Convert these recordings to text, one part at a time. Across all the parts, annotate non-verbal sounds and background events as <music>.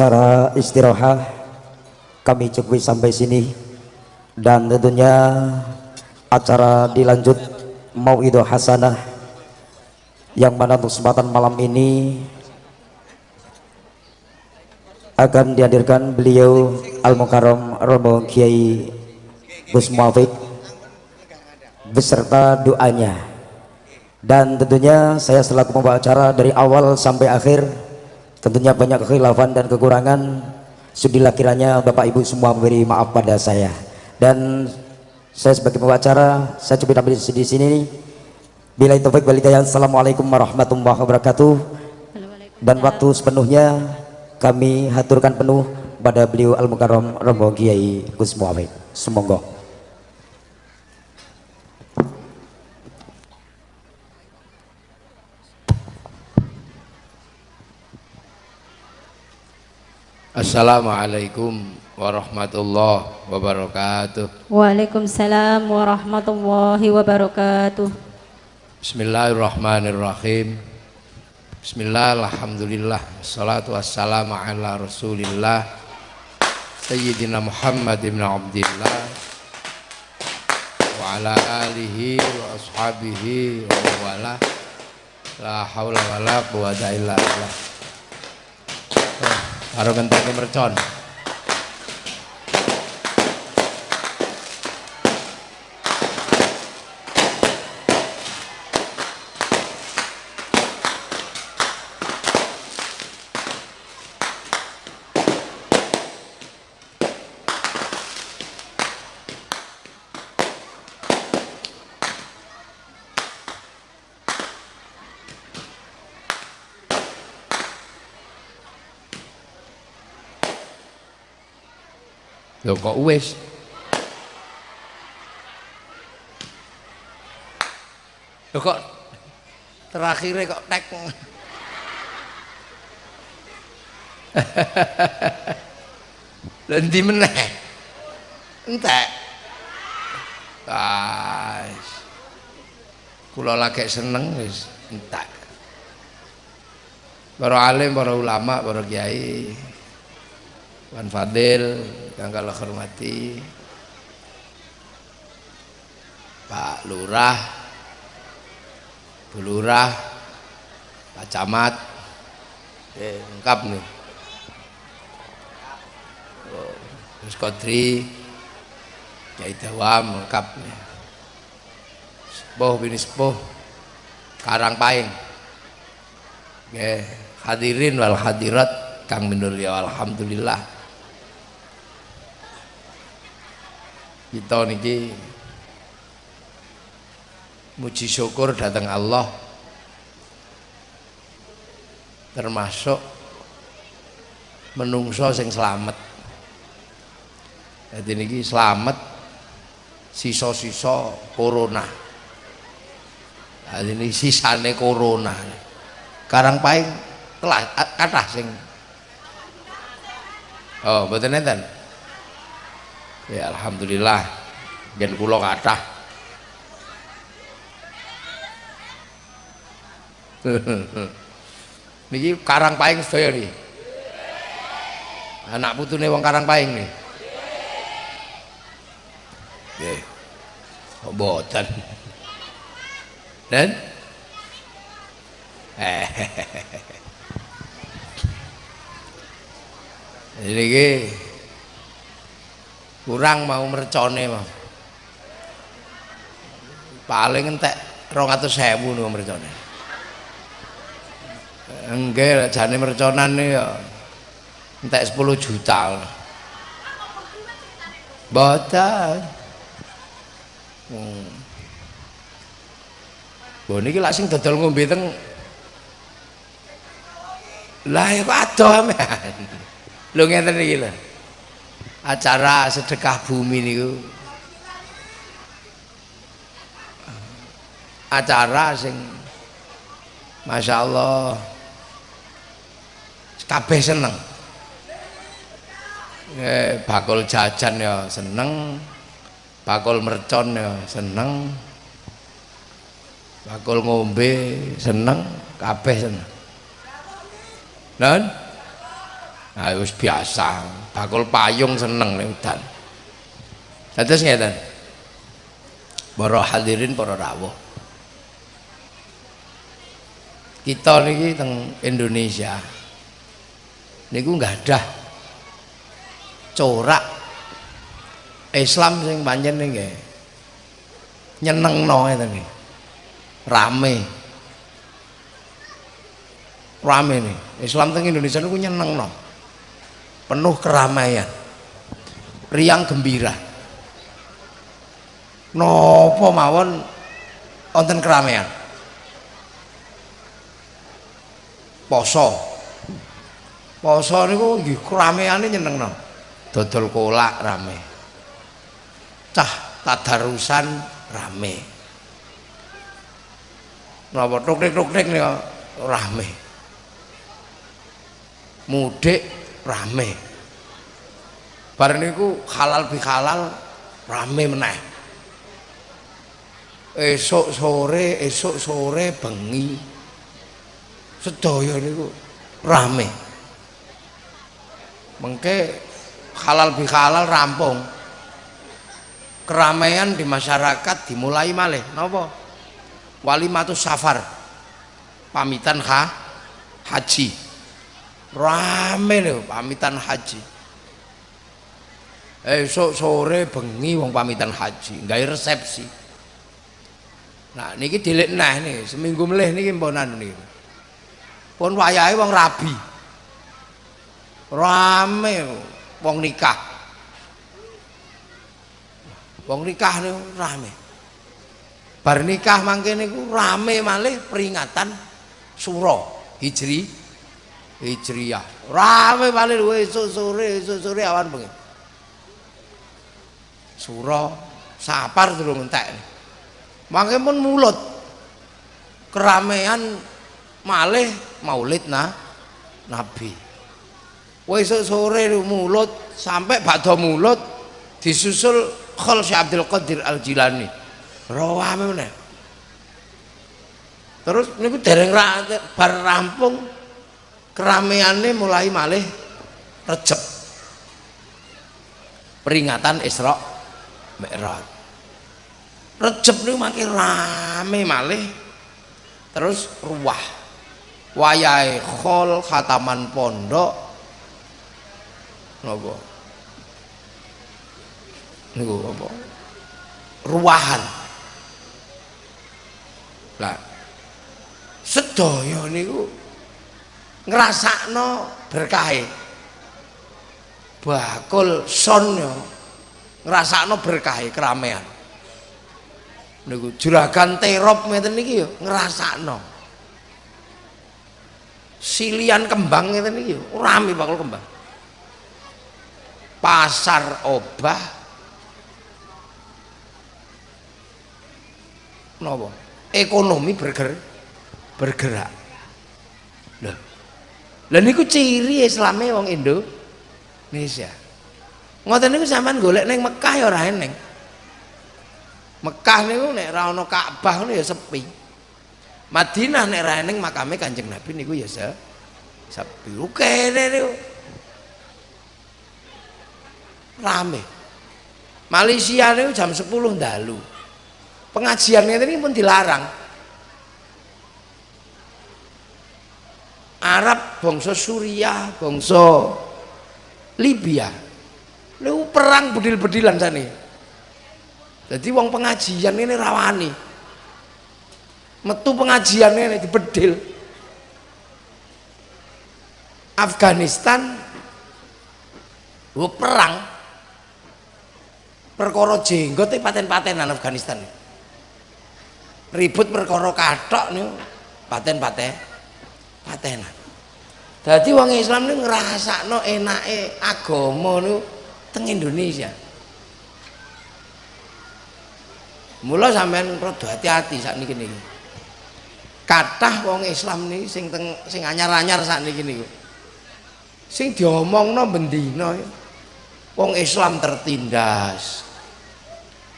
acara istirahat kami cukupi sampai sini. Dan tentunya acara dilanjut Mau'idah Hasanah yang mana untuk kesempatan malam ini akan dihadirkan beliau Al-Mukarram Romo Kiai Gus Muafik beserta doanya. Dan tentunya saya selaku pembawa acara dari awal sampai akhir tentunya banyak kekhilafan dan kekurangan. Sudilah kiranya Bapak Ibu semua memberi maaf pada saya. Dan saya sebagai pembawa acara saya coba tampil di sini. Bila itu baik balidaya Assalamualaikum warahmatullahi wabarakatuh. Dan waktu sepenuhnya kami haturkan penuh pada beliau Al-Mukarram Romo Kiai Gus Muhammad. Semoga Assalamualaikum warahmatullahi wabarakatuh. Waalaikumsalam warahmatullahi wabarakatuh. Bismillahirrahmanirrahim. Bismillah, alhamdulillah, salatu wassalamu ala rasulillah Sayyidina Muhammad ibn Abdillah Wa ala alihi wa ashabihi wa wala La hawla wa la quwata illa billah karo ngenteni mercon Lho kok wis? Lho kok terakhirnya kok tek. <laughs> Lha ndi meneh? Entek. Guys. Kula lagi seneng wis entek. Para alim, para ulama, para kiai, Wan Fadil yang kalau hormati Pak Lurah Bu Lurah Pak Camat eh, lengkap nih. Oh, Gus Kodri Kiai Dawam lengkap nih. Sepuh bini sepuh Karang Paing hadirin wal hadirat Kang Minur ya Alhamdulillah kita niki muji syukur datang Allah. Termasuk menungso sing selamat. Jadi niki selamat sisa-sisa corona. Jadi ini sisane corona. Karang paling telah kata sing. Oh betul enten ya alhamdulillah. Gen kula kathah. <laughs> Niki karang paing sedaya nih anak putune wong karang paing nih nggih. Kok boten dan ini <laughs> kurang mau mercone mau paling entek rong atau sewu nih mercone. Enggak jane merconan nih ya. Entek 10 juta. Boten. Hmm. Bo niki lak sing dodol ngombe teng Lah ya kok adoh amean. Lho ngeten iki lho acara sedekah bumi niku. Acara sing Masya Allah kabeh seneng. Eh, bakul jajan ya seneng bakul mercon ya seneng bakul ngombe seneng kabeh seneng. Dan Nah, wis biasa. Bakul payung seneng nek udan. Dados ngeten. Para hadirin para rawuh. Kita niki teng Indonesia niku nggak ada corak Islam sing pancen nggih nyenengno ngeten iki. Rame. Rame nih. Islam teng Indonesia niku nyenengno. Penuh keramaian. Riang gembira. Nopo mawon wonten keramaian. Poso. Poso niku nggih keramaiane nyenengno. Dodol kolak rame. Cah tadarusan rame. Napa tuk-tuk-tuk nih rame. Mudik rame. Bar niku halal bihalal rame meneh. Esok sore, esok sore bengi. Sedaya niku rame. Mengke halal bihalal rampung. Keramaian di masyarakat dimulai malih. Napa? Walimatus safar. Pamitan ha haji. Rame lho pamitan haji. Esok sore bengi wong pamitan haji, gawe resepsi. Nah niki dilik nah nih, seminggu melih niki mponan niki. Pun wayahe wong rabi. Rame wong nikah. Wong nikah niku rame. Bar nikah mangke niku rame malih peringatan suro Hijri Hijriyah. Rame malih esuk sore, esuk sore awan bengi. Suro sapar durung entek. Mangke pun mulut. Keramaian malih maulid nah Nabi. Esuk sore mulut sampai badha mulut disusul Khol Syekh Abdul Qadir Al Jilani. Rawame meneh. Terus niku dereng bar rampung keramaiannya mulai malih Recep. Peringatan Isra Mi'raj. Recep niku makin rame malih terus ruwah. Wayahe khol khataman pondok napa niku apa ruwahan lah sedaya niku ngrasakno berkahe. Bakul son yo ngrasakno berkahe keramaian niku juragan terop ngeten niki yo ngrasakno. Silian kembang ngeten niki yo rame bakul kembang. Pasar obah. Napa? Ekonomi bergerak bergerak. Lho lha niku ciri islame wong Indonesia. Ngoten niku sampean golek ning Mekah ya ora eneng. Mekah niku nek ora ana Ka'bah niku ya sepi. Madinah nek ora eneng makame Kanjeng Nabi niku ya se sepi. Kene niku. Rame. Malaysia niku jam 10 dalu pengajian ini pun dilarang Arab bangsa Suriah bangsa Libya. Lu perang bedil-bedilan sana jadi wong pengajian ini rawani metu pengajian ini dibedil. Afghanistan lu perang. Perkara jenggot paten-patenan Afghanistan. Ribut perkara kathok niku paten-paten patenan dadi wong Islam niku ngrasakno enake agama niku teng Indonesia. Mula sampean rada hati-hati sakniki niki kathah wong Islam niki sing teng sing anyar-anyar sakniki niku. Sing diomongno bendina wong Islam tertindas.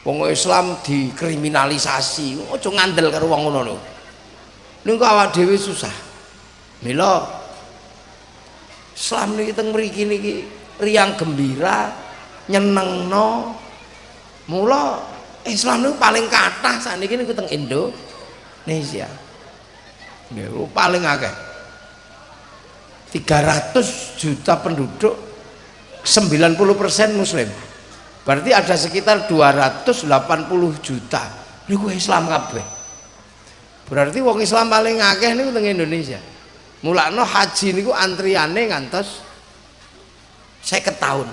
Wong Islam dikriminalisasi. Aja ngandel karo wong ngono lho niku awak dhewe susah mila Islam niki teng mriki niki riang gembira nyenengno. Mula Islam niku paling kathah sakniki niku teng Indonesia. Nggih paling akeh. 300 juta penduduk 90% muslim. Berarti ada sekitar 280 juta. Niku Islam kabeh. Berarti wong Islam paling akeh niku teng Indonesia mulakno haji niku antriane ngantos 50 tahun.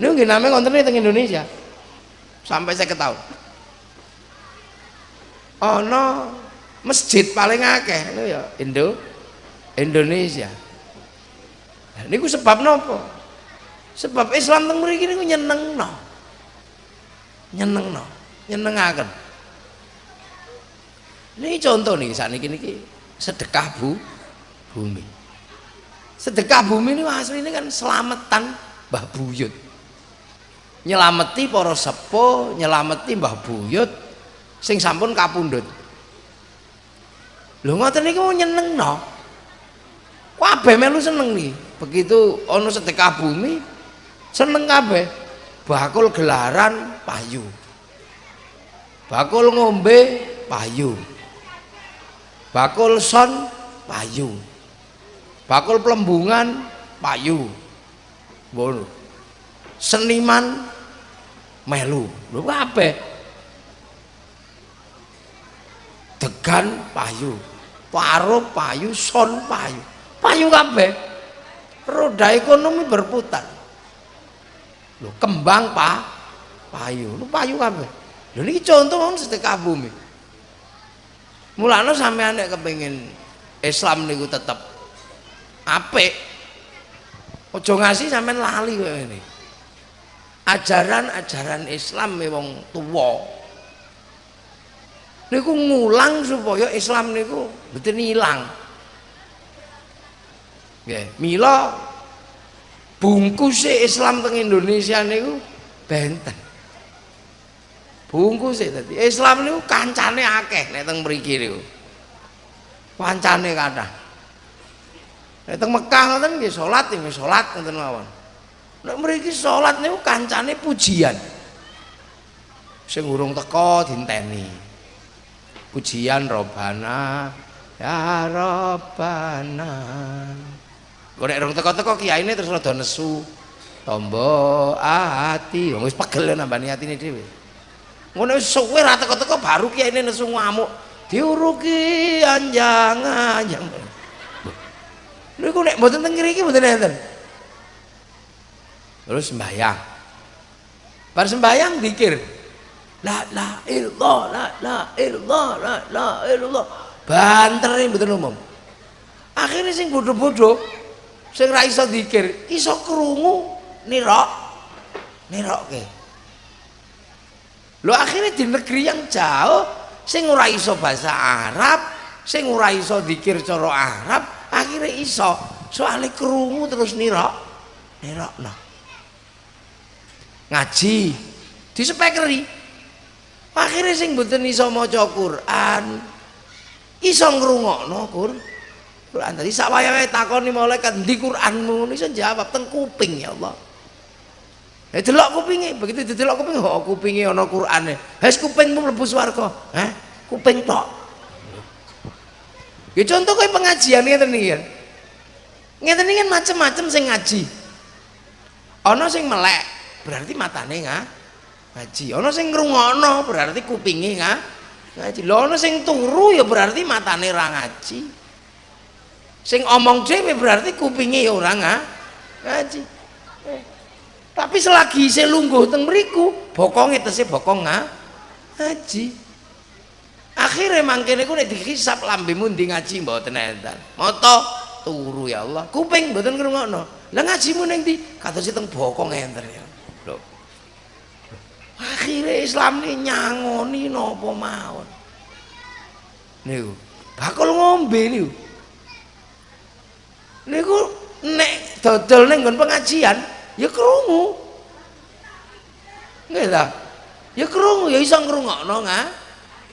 Niku nggih namanya ngontene teng Indonesia. Sampai 50 tahun. Ana masjid paling akeh niku ya Indo Indonesia. Niku sebab nopo? Sebab Islam teng mriki niku nyenengno. Nyenengno nyenengaken. Ini contoh nih saat ini niki sedekah bu bumi. Sedekah bumi ini asli ini kan selamatan Mbah Buyut. Nyelameti para sepo nyelameti Mbah Buyut sing sampun kapundhut. Lho ngoten niki mau nyenengno kabeh melu seneng nih begitu ono sedekah bumi seneng kabeh. Bakul gelaran payu. Bakul ngombe payu bakul son payu. Bakul pelembungan payu. Bono seniman melu. Lho kabeh degan payu. Paro payu son payu. Payu kabeh roda ekonomi berputar. Lho kembang pa payu. Lho payu kabeh lho ini contoh wong sedekah bumi mulane sampean nek kepengin Islam niku tetep apik aja ngasih sampean lali kowe ini ajaran-ajaran Islam wong tuwa. Niku ngulang supaya Islam niku mboten ilang. Nggih, mila bungkus Islam teng Indonesia niku benten. Bungkus dadi Islam niku kancane akeh nek teng mriki niku. Kancane kathah. Nek teng Mekah ngoten nggih salat nggih salat ngoten mawon. Nek mriki salat niku kancane pujian. Sing urung teko dinteni. Pujian Robana ya Robana. Nek rong teko-teko kiyaine terus rada nesu. Tombo ati, wis pegel nambani atine dhewe. Ngono suwe ra teko-teko baru kiyaine nesu ngamuk. Diuruki anjang-anjang. Niku nek mboten teng mriki mboten enten. Terus sembahyang. Bar sembahyang dikir. La la illallah, la la illallah, la la illallah. Bantere mboten umum. Akhirnya sing bodoh-bodoh sing ra iso dikir iso krungu nirok nirokke lho akhirnya di negeri yang jauh sing ora iso bahasa Arab sing ora iso dikir cara Arab akhirnya iso. Soalnya krungu terus nirok nirok no ngaji di spekeri akhirnya sing mboten iso maca Quran iso ngrungokno Quran Quran. Tadi sak wayahe takoni malaikat di Quranmu? Iso jawab teng kuping ya Allah Eh delok kupinge, begitu didelok kuping, oh kupinge ana Qur'ane. Wis kupingmu mlebu swarga. Hah? Kuping tok. Ya contoh kayak pengajian ngeten iki kan. Ngeten iki kan macam-macam sing ngaji. Ana sing melek, berarti matane nga ngaji. Ana sing ngrungokno, berarti kupinge nga ngaji. Lho ana sing turu ya berarti matane ra ngaji. Sing omong dhewe berarti kupinge ya ora ngaji. Tapi selagi saya lungguh teng mriku, bokonge tese bokong ngaji. Akhirnya mangkene ku nek dihisab lambemu ndi ngaji mboten enten. Mata turu ya Allah. Kuping mboten ngrungokno. Lah ngajimu ning ndi? Kados teng bokong enten ya. Lho. Akhirnya Islam ini nyangoni napa mawon. Niku, bakal ngombe niku. Niku nek dodol ning nggon pengajian, ya krungu. Nggih ta? Ya krungu ya iso ngrungokno nga.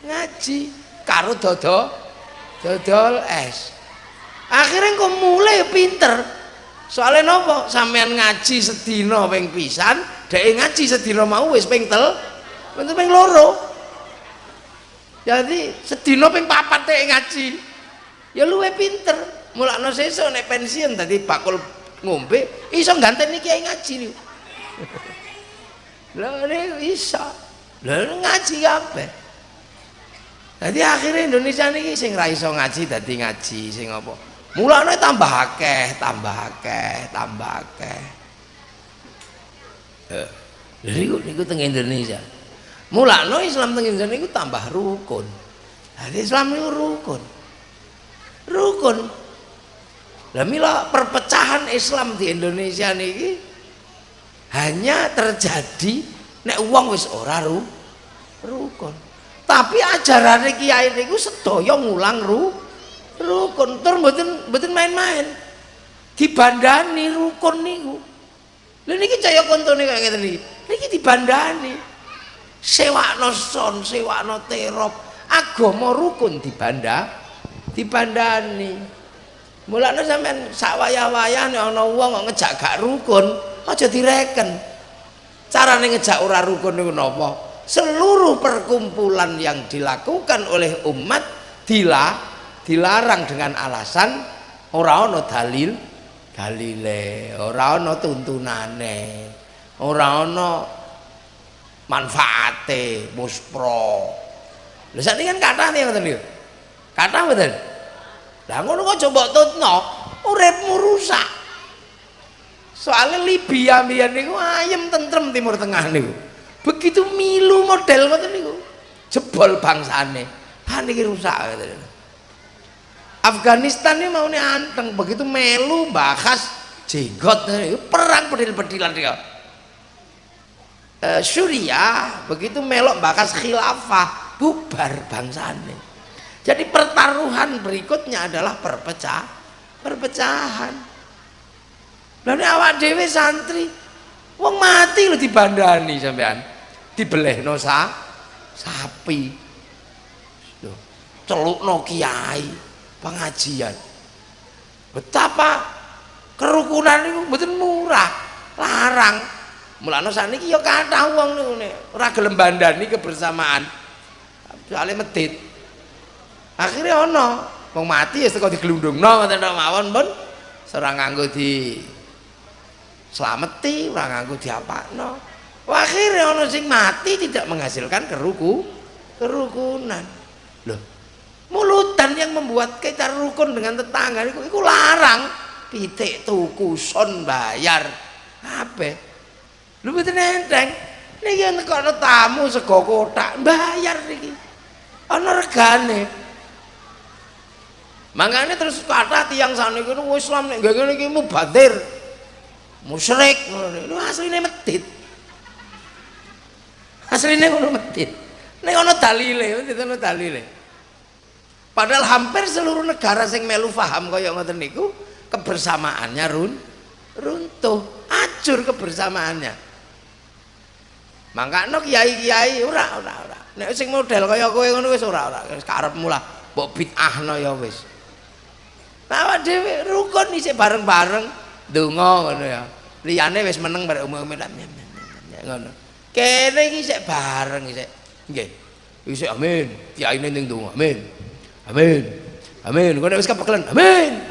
Ngaji. Karo dodo dodol es. Akhirnya kok mulai pinter. Soalnya nopo? Sampean ngaji sedina ping pisan dhek ngaji sedina mau wis ping tel ping loro. Jadi sedina ping papat dhek ngaji. Ya luwe pinter. Mulakno sesuk nek pensiun tadi bakul ngombe iso ganteni kiai ngaji niku. Lha iso. Lha ngaji kabeh. Jadi akhirnya Indonesia ini sing ra iso ngaji dadi ngaji sing apa? Mulane tambah akeh tambah akeh tambah akeh. Eh niku niku teng Indonesia. Mulane Islam teng Indonesia niku tambah rukun. Jadi Islam niku rukun. Rukun lah mila perpecahan Islam di Indonesia niki hanya terjadi nek uang wis ora ru, rukun. Tapi ajaran kiai niku sedaya ngulang ru rukun. Tur mboten mboten main-main. Dibandani rukun niku. Lha niki caya kontone kaya ngeten niki. Niki dibandani. Sewakno son sewakno terop agama rukun dibanda dibandani mulane sampean sak wayah-wayah nek ana wong kok ngejak gak rukun aja direken. Carane ngejak ora rukun niku napa? Seluruh perkumpulan yang dilakukan oleh umat dilah dilarang dengan alasan ora ana dalil dalile ora ana tuntunane ora ana manfaate muspro. Lha sakniki kan kathah nih ngoten niku kathah mboten lah ngono kok coba tutno? Uripmu rusak. Soalnya Libya mbiyen niku ayem tentrem timur tengah niku. Begitu milu model ngoten niku jebol bangsane. Ha niki rusak ngoten Afghanistan ini mau nih anteng begitu melu bahas jenggot perang pedil-pedilan dia. E, Suriah begitu melok bahas khilafah bubar bangsa ini jadi pertaruhan berikutnya adalah perpecah perpecahan. Lalu awak dewe santri wong mati lo dibandani sampean. Dibeleh no sa, sapi. Celuk no kiai pengajian. Betapa kerukunan itu betul murah larang. Mulane saniki ya kathah wong niku ora gelem bandani kebersamaan. Soalnya medit akhirnya ono. Wong mati ya teko diglundungno ngoten tok mawon pun ora nganggo di selameti ora nganggo diapakno. Akhirnya ono sing mati tidak menghasilkan keruku kerukunan. Loh mulutan yang membuat kita rukun dengan tetangga itu, itu larang. Pitik tuku son bayar. Apa? Lu betul enteng. Ini yang ada tamu sego kotak bayar ini ada regane makanya terus kata tiang sana itu Islam nih gak gini mubadir musyrik itu aslinya medit aslinya itu medit ini ada dalile itu ada dalile Padahal hampir seluruh negara sing melu paham kaya ngoten niku kebersamaannya run runtuh, acur kebersamaannya. Mangkane kiai-kiai ora ora ora. Nek sing model kaya kowe ngono wis ora ora, wis karepmu lah, mbok bid'ahno ya wis. Nah, dhewe rukun isih bareng-bareng donga ngono ya. Liyane wis meneng bareng umum ngono. Kene iki isih bareng isih. Nggih. Isih amin. Kiyaine ning donga. Amin. amin amin kau wis kepekelan amin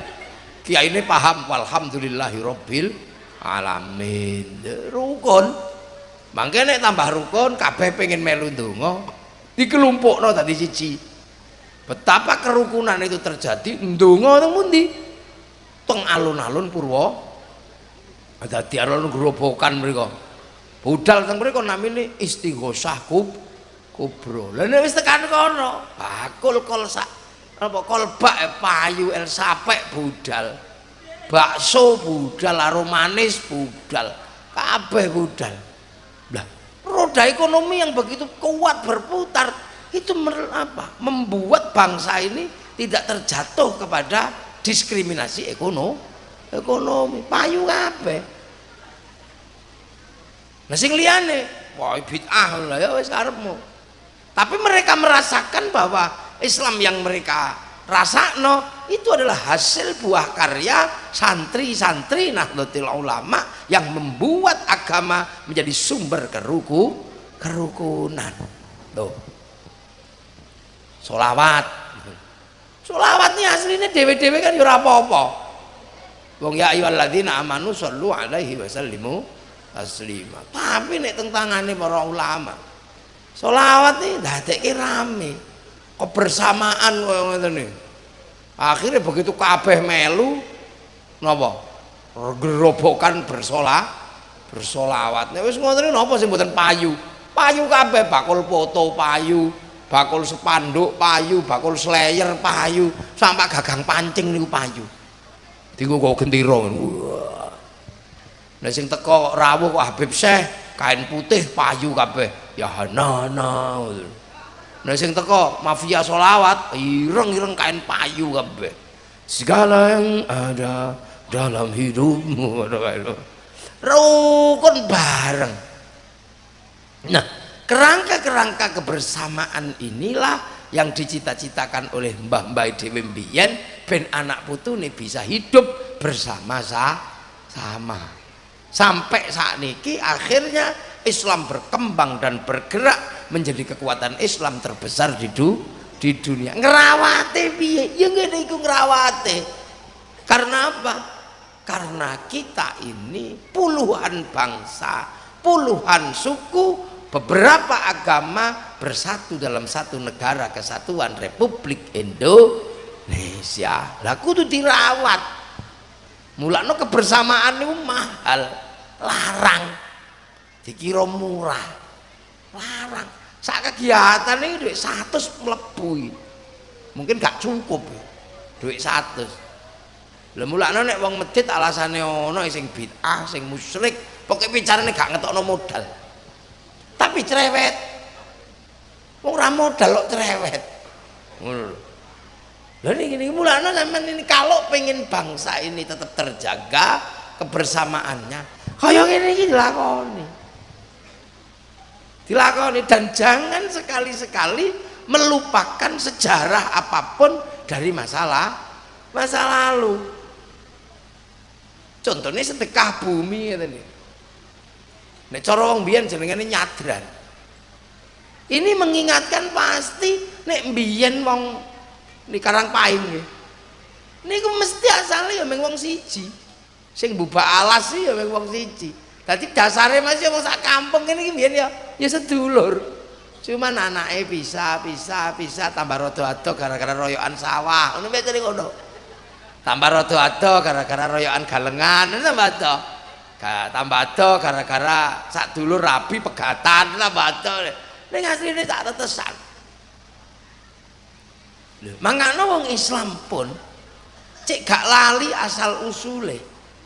kiai ini paham walhamdulillahi rabbil alamin rukun makanya tambah rukun kabeh pengen melu ndonga dikelompokno tadi siji betapa kerukunan itu terjadi ndonga teng pundi? Teng alun-alun purwa. Dadi alun gerobokan mereka budal teng mriku namine istighosah kub kubro. Lha nek wis tekan kono bakul kol sak apa kolbak payu el sapek budal. Bakso budal aromanis budal. Kabeh budal. Lah roda ekonomi yang begitu kuat berputar itu apa membuat bangsa ini tidak terjatuh kepada diskriminasi ekonomi ekonomi. Payu kabeh. Sing liyane wah bid'ah lah ya wis tapi mereka merasakan bahwa Islam yang mereka rasakno itu adalah hasil buah karya santri-santri Nahdlatul Ulama yang membuat agama menjadi sumber keruku kerukunan. Tuh solawat solawat ini aslinya dewe-dewe kan yura apa-apa. Wong ya ayyuhalladzina amanu sallu alaihi wasallimu taslima. Tapi nek tentangane para ulama solawat nih dadekke rame kebersamaan ngoten nih akhirnya begitu kabeh melu napa? Gerobokan bersolah bersolawat. Nek wis ngoten napa sing mboten payu? Payu kabeh bakul foto payu bakul sepanduk payu bakul slayer payu sampai gagang pancing niku payu. Dienggo kok gendera Nah sing teko rawuh kok Habib Syekh kain putih payu kabeh. Ya hanana nah sing teko mafia solawat ireng-ireng kain payu kabeh. Segala yang ada dalam hidupmu rukun bareng. Nah kerangka-kerangka kebersamaan inilah yang dicita-citakan oleh Mbah Mbah Dewi Mbiyen ben anak putu ini bisa hidup bersama sama. Sampai saat ini akhirnya Islam berkembang dan bergerak menjadi kekuatan Islam terbesar di, du, di dunia. Ngerawate piye? Ya ngene iku ngerawate. Karena apa? Karena kita ini puluhan bangsa puluhan suku beberapa agama bersatu dalam satu negara kesatuan Republik Indonesia. Lah kudu dirawat. Mulakno kebersamaan itu mahal. Larang. Dikira murah. Larang. Saat kegiatan ini duit satu melebu mungkin gak cukup. Duit satu lah mulane nek wong medit alasane ana sing bid'ah sing musyrik pokoke bicarane gak ngetokno modal tapi cerewet. Wong ora modal kok cerewet. Ngono lho. Niki niki mulane sampean ini kalau pengen bangsa ini tetap terjaga kebersamaannya kaya ngene iki dilakoni. Dilakoni dan jangan sekali-sekali melupakan sejarah apa pun dari masalah masa lalu. Contohnya sedekah bumi tadi nek cara wong biyen jenengane nyadran. Ini mengingatkan pasti nek biyen wong di Karangpaing nggih. Niku mesti asalnya ya wong siji. Sing buba alas ya wong siji. Dadi dasare masih wong sak kampung ini biyen ya ya sedulur. Cuman anaknya bisa bisa bisa tambah rodo ado gara-gara royokan sawah. Ngono biasane ngono? Tambah rodo ado gara-gara royokan galengan tambah ado tambah ado gara-gara sak dulur rabi pegatan tambah ado. Ning asline tak tetesan. Lho mangkane wong Islam pun cek gak lali asal usule.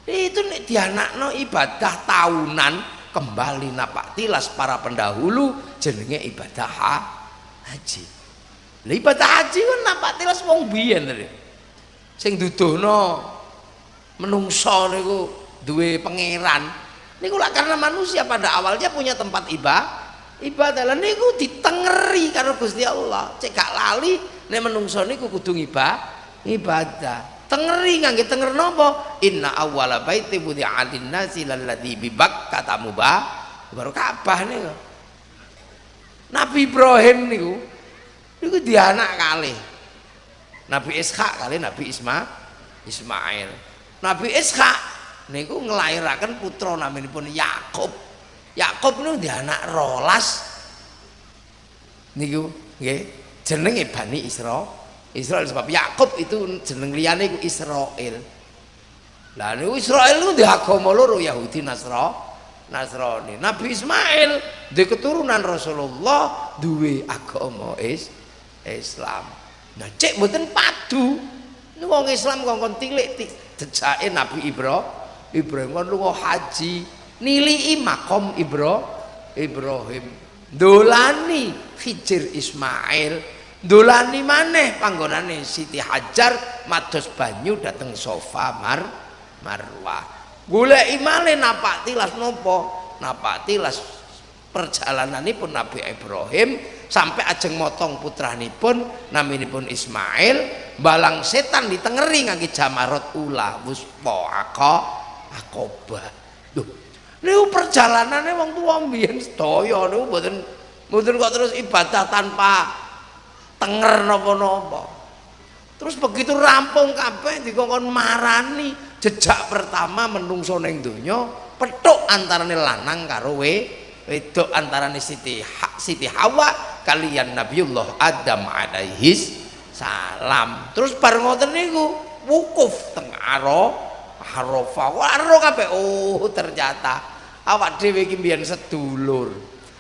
Itu nek dianakno ibadah tahunan kembali napak tilas para pendahulu jenenge ibadah ha, haji. Ibadah haji kan napak tilas wong biyen sing duduhno menungso niku duwe pangeran. Niku lah karena manusia pada awalnya punya tempat ibadah ibadah. Lah niku ditengeri karo Gusti Allah. Cek gak lali nek menungso niku kudu ibadah ibadah. Tengeri ngangge tenger nopo? Inna awwala baiti wudi'a lin-nasi lalladzi bi Bakkah mubah baru Ka'bah niku. Nabi Ibrahim niku niku dia anak kali. Nabi Ishak kali Nabi Isma Ismail. Nabi Ishak niku ngelairaken putra naminipun Yakub Yakub niku dia anak rolas niku nggih jenenge Bani Israil Israel sebab Yakub itu jeneng liyane iku Israel. Lah niku Israel niku di agama loro Yahudi Nasra Nasrani. Nabi Ismail di keturunan Rasulullah duwe agama is Islam. Nah cek mboten padu. Wong Islam kongkon tilik jejake Nabi Ibrahim. Ibrahim kon lunga haji. Nilii makom Ibro Ibrahim. Dolani Hijir Ismail. Dolani maneh panggonane Siti Hajar mados banyu dateng sofa mar marwah. Golek imale napak tilas nopo? Napak tilas perjalananipun Nabi Ibrahim sampai ajeng motong putranipun naminipun Ismail balang setan ditengeri ngangge jamarot ula wuspa ako akoba lho niku perjalanane wong tuwa mbiyen sedaya niku mboten mboten kok terus ibadah tanpa tenger napa-napa. Terus begitu rampung kabeh dikongkon marani jejak pertama menungso ning donya petuk antarane lanang karo we wedok antarane Siti ha, Siti Hawa kalian Nabiullah Adam alaihis salam. Terus bareng ngoten niku wukuf teng aro Arafah waro kabeh. Oh ternyata awak dhewe iki mbiyen sedulur.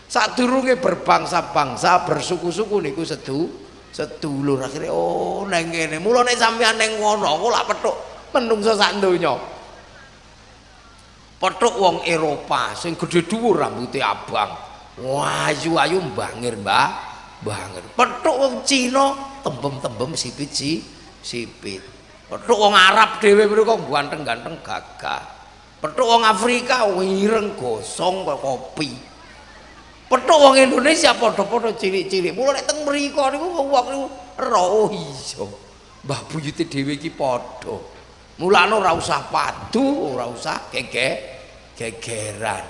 Sadurunge berbangsa-bangsa bersuku-suku niku sedu sedulur. Akhirnya oh neng kene mula nek sampean neng ngono kok lak petuk menungso sak petuk wong Eropa sing gedhe dhuwur rambutnya abang. Wayu-ayu bangir mbah bangir petuk wong Cina tembem-tembem sipit si sipit petuk wong Arab dhewe mriku ganteng-ganteng gagah. Petuk wong Afrika wireng gosong kopi. Petuk wong Indonesia padha-padha cilik-cilik. Mula nek teng mriku niku wong niku ro oh iya Mbah buyute dhewe iki padha. Mulane ora usah padu ora usah gege gegeran.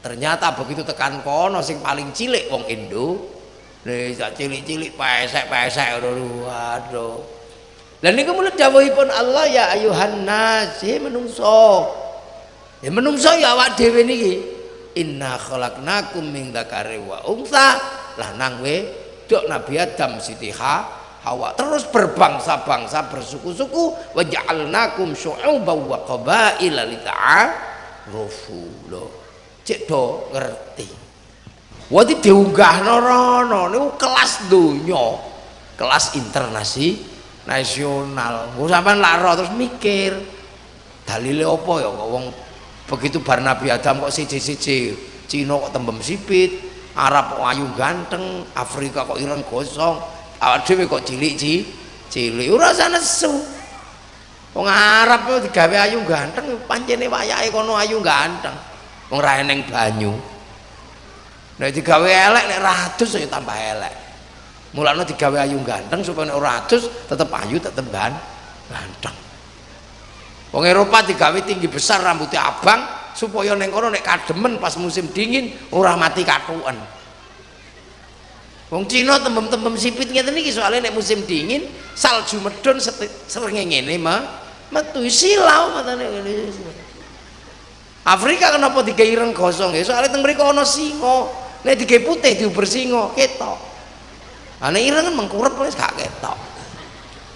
Ternyata begitu tekan kono sing paling cilik wong Indo. Nih cilik-cilik pesek-pesek waduh dan ini kemudian dawuhipun Allah ya ayuhan nas ya menungso. Ya menungso ya awak dhewe niki. Inna khalaqnakum min dzakari wa untha. Lanang we dok Nabi Adam Siti Hawa terus berbangsa-bangsa bersuku-suku wa ja'alnakum syu'uban wa qabaila lita'arufu. Lho cek do ngerti. Wadi diunggahno rono niku kelas donya kelas internasi nasional. Nggo sampean lak terus mikir dalile apa ya? Kok wong begitu bar Nabi Adam kok siji-siji Cina kok tembem sipit Arab kok ayu ganteng Afrika kok ireng gosong awak dhewe kok cilik ci cilik. Ora nesu. Wong Arab kok digawe ayu ganteng pancene wayake kono ayu ganteng. Wong ra eneng banyu. Nek digawe elek nek ratus ya tambah elek mulane digawe ayu ganteng supaya nek ratus tetep ayu tetep gan ganteng wong Eropa digawe tinggi besar rambutnya abang supaya neng kono nek kademen pas musim dingin ora mati katuan Wong Cina tembem-tembem sipit ngeten iki soalnya nek musim dingin salju medon srengenge ngene mah metu silau matane ngene. Afrika kenapa digawe ireng gosong ya soalnya teng mriku ana singa. Nek digawe putih diuber singa ketok. Ana ireng kan mengkurep wis gak ketok.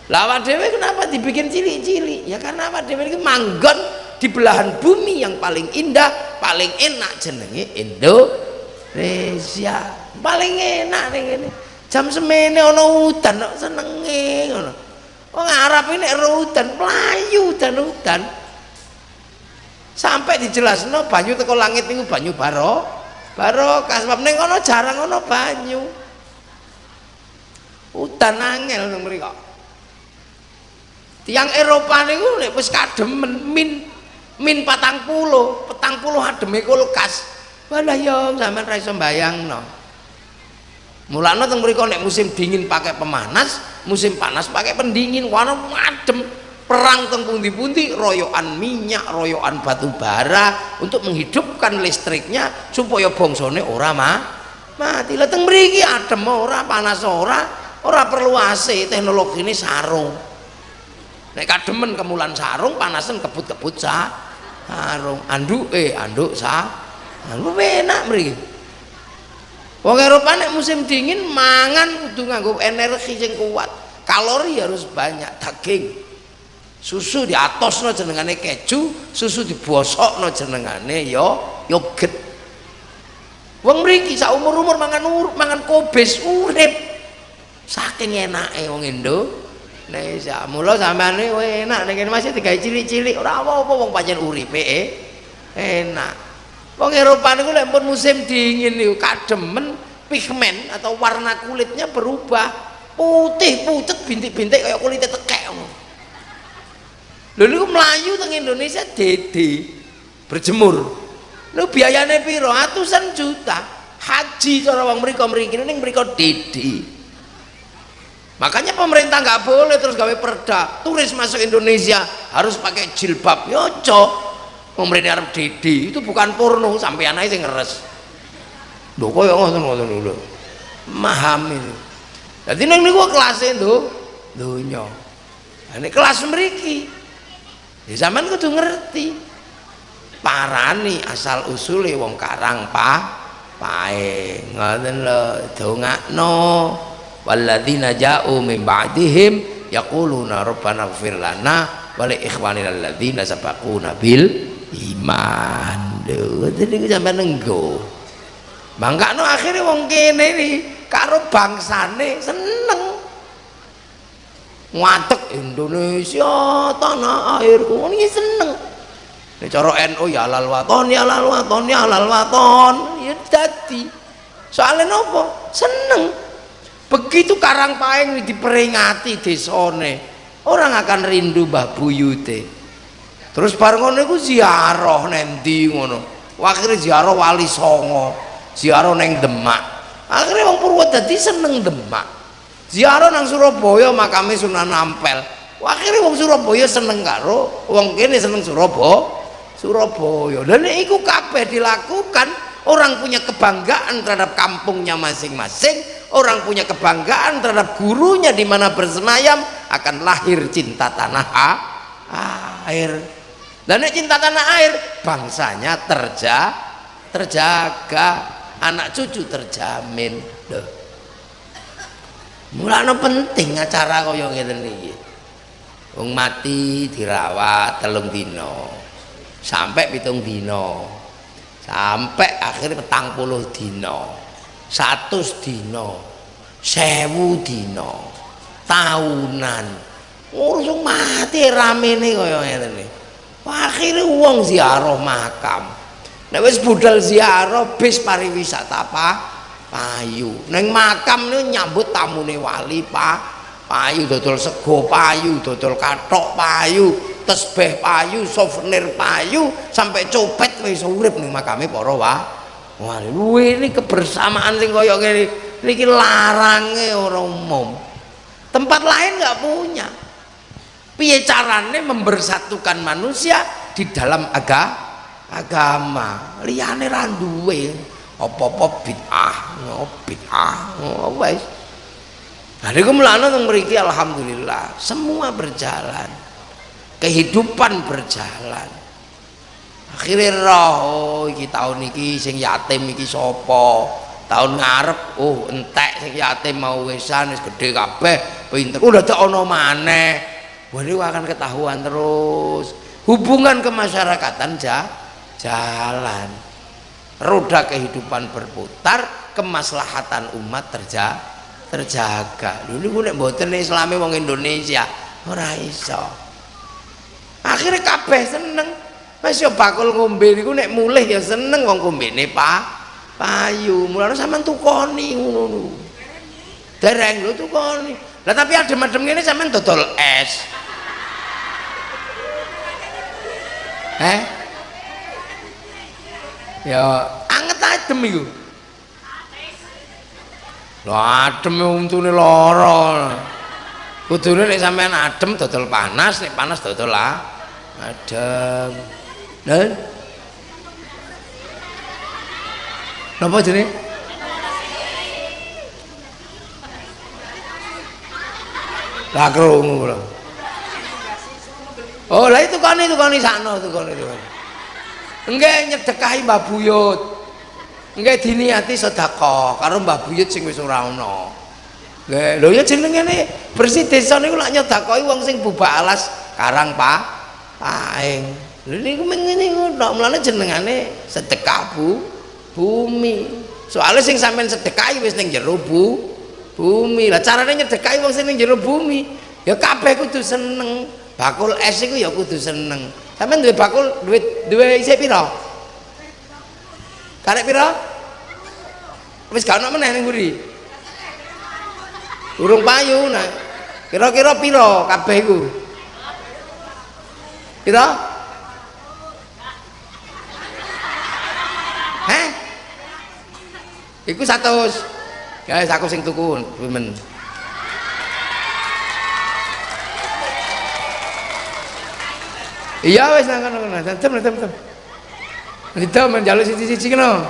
Lah awak dhewe kenapa dibikin cilik-cilik? Ya karena awak dhewe iki manggon di belahan bumi yang paling indah, paling enak jenenge Indonesia. Paling enak nih ini jam semene ono udan kok senenge ngono. Wong Arab ini udan melayu dan udan sampai dijelasno banyu teko langit niku banyu baro barokah. Sebab ning kono jarang ono banyu udan angel nang mriko tiang Eropa niku nek wis kademen min min patang puluh petang puluh ademe kulkas walah yo sampean ra iso mbayangno Mulane teng mriku nek musim dingin pakai pemanas, musim panas pakai pendingin. Warna adem. Perang teng pundi-pundi royokan minyak, royokan batu bara untuk menghidupkan listriknya supaya bongsone ora mah mati. Lah teng mriki adem ora, panas ora, ora perlu AC, teknologi ini sarung. Nek kademen kemulan sarung, panasan kebut-kebut sa sarung. Anduk eh anduk sa. Lu enak mriki. Wong Eropa nek musim dingin mangan kudu nganggo energi sing kuat. Kalori harus banyak, daging. Susu di diatosno jenengane keju, susu dibosokno jenengane ya yogurt. Wong mriki sak umur-umur mangan ur, mangan kobes urip. Saking enake wong Indo. Indonesia. Mula sampeane enak nek masih digawe cilik-cilik ora apa-apa wong uripe eh. enak. Wong Eropa niku lek pun musim dingin niku kademen pigmen atau warna kulitnya berubah putih pucet bintik-bintik kayak kulitnya tekek lho niku melayu teng Indonesia dede berjemur lho biayanya piro atusan juta haji cara wong mriko mriki ning mriko dede makanya pemerintah nggak boleh terus gawe perda. Turis masuk Indonesia harus pakai jilbab. Yoco pemerintah Arab Didi. Itu bukan porno. Sampai anaknya sing ngeres. Lho kok ngoten ngoten lho memahami. Jadi neng niku kelas itu dunya ini kelas mriki. Ya zaman kudu ngerti. Parani asal usule wong karang pa pae. Ngoten lho dongakno walladzina ja'u min ba'dihim yaquluna rabbana ighfir lana wa li ikhwanina alladzina sabaquna bil iman. Lho dadi sampean nenggo. Mangkano akhirnya wong kene iki karo bangsane seneng. Ngatek Indonesia tanah airku ini seneng. Ini cara NU ya halal waton ya halal waton ya halal waton. Ya jadi soalnya nopo? Seneng begitu karang paeng diperingati desone orang akan rindu Mbah Buyute. Terus bareng ngono iku ziarah nendi ngono? Akhirnya ziarah wali songo ziarah neng demak. Akhirnya wong Purwodadi seneng demak. Ziarah nang Surabaya makame Sunan Ampel. Akhirnya wong Surabaya seneng karo wong kene seneng Surabaya. Surabaya dan itu kabeh dilakukan orang punya kebanggaan terhadap kampungnya masing-masing. Orang punya kebanggaan terhadap gurunya di mana bersemayam akan lahir cinta tanah air. Dan cinta tanah air bangsanya terja terjaga. Anak cucu terjamin. Duh. mulanya penting acara kaya ngeten iki. Mati dirawat telung dino sampai pitung dino sampai akhirnya petang puluh dino satu dino sewu dino tahunan. Ngurus mati rame nih kaya ngene akhirnya uang ziarah makam. Nek wis budal ziarah bis pariwisata apa payu. Neng makam nih nyambut tamune wali pak. Payu dodol sego payu dodol katok payu tesbeh payu, souvenir payu, sampai copet wis urip ning makame para wah. Wah, ini kebersamaan sing kaya ngene niki larange orang umum. Tempat lain nggak punya. Piye carane membersatukan manusia di dalam aga, agama. Liyane ra duwe apa-apa bid'ah, bid'ah, wis. Nah, niku mulane teng mriki alhamdulillah semua berjalan kehidupan berjalan. Akhirnya roh oh iki tahun iki sing yatim iki sopo tahun ngarep oh entek sing yatim mau wesan wis gede kabeh pinter. Udah tak ono maneh. Ini akan ketahuan terus. Hubungan kemasyarakatan ja, jalan. Roda kehidupan berputar kemaslahatan umat terja, terjaga. Dulu gue nek mboten islami wong Indonesia ora iso akhirnya kabeh seneng. Mas yo bakul ngombe niku nek mulih ya seneng wong kombene Pak. Payu mulane sampean tukoni ngono niku. Dereng lho tukoni. Lah tapi adem-adem ngene sampean dodol es. Eh ya anget adem iku. Lho adem untune lara. Kudune nek sampean adem dodol panas nek panas dodol lah adem dan napa jenenge? Lah krungu oh lah itu kan itu kan sakno itu kan itu enggak nyedekahi Mbah Buyut. Enggak diniati sedekah karo Mbah Buyut sing wis ora ana lho ya jenenge bersih desa niku lak nyedekahi wong sing bubak alas karang Pak lha niku ngene ngono mlane jenengane sedekah bu bumi. Soalnya sing sampean sedekahi wis ning jero bu bumi. Lah carane nyedekahi wong sing ning jero bumi? Ya kabeh kudu seneng. Bakul es iku ya kudu seneng. Sampean duwe bakul duwe duwe isih pira? Karek pira? Wis gak ono meneh ning mburi. Urung payu nah kira-kira pira kabeh iku gitu heh iku satu guys aku sing tuku men iya wes nang kono kono tem tem tem itu menjaluk siji-siji kono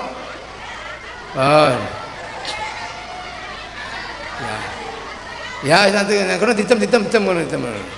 oh ya ya nanti kono ditem ditem tem kono ditem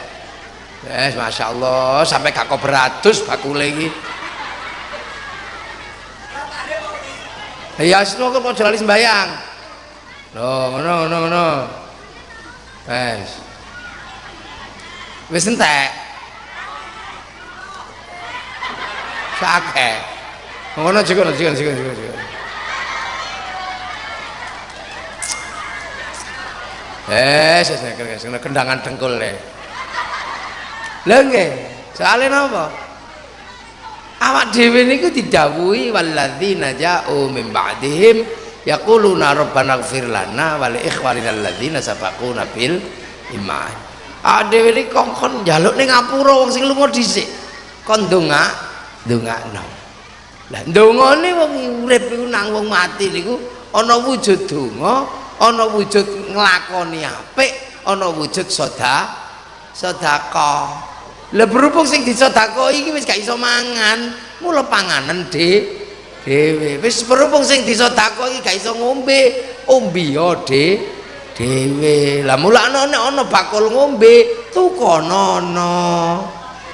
ngombe es. Wes, masyaallah, sampai gak beratus bakule iki. Ya, sing kok aja lali sembayang. Loh, ngono ngono ngono. Wes. Wis entek. Sakeh. Ngono juga, juga, juga, juga, juga. Eh, saya kendangan dengkul le. Lha nggih, soalé napa? Awak dhewe niku didhawuhi walladzina ja'u min ba'dihim yaquluna rabbana ighfir lana wa li ikhwanina alladzina sabaquna iman. Awak dhewe iki kongkon njaluk ning ngapura wong sing lunga dhisik. Kon ndonga, ndongakno. Lah ndongane wong urip iku nang wong mati niku ana wujud donga, ana wujud nglakoni apik, ana wujud sedekah, sedekah. Lah berhubung sing disedekah iki wis gak iso mangan, mula panganan de dhewe. Wis berhubung sing disedekah iki gak iso ngombe, ombe ya de dhewe. Lah mula ana ana bakul ngombe, tukonono.